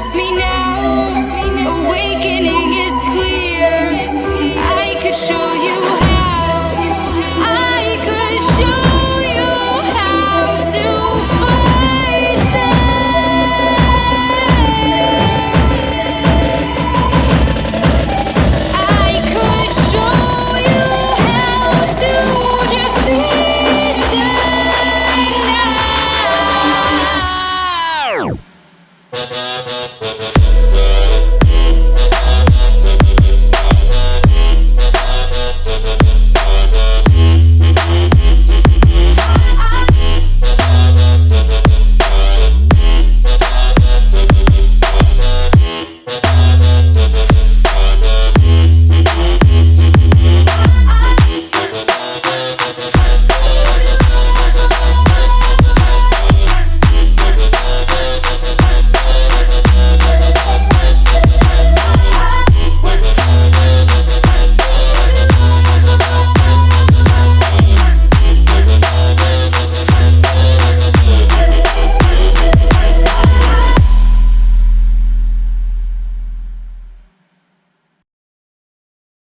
force me now. Awakening is clear. I could show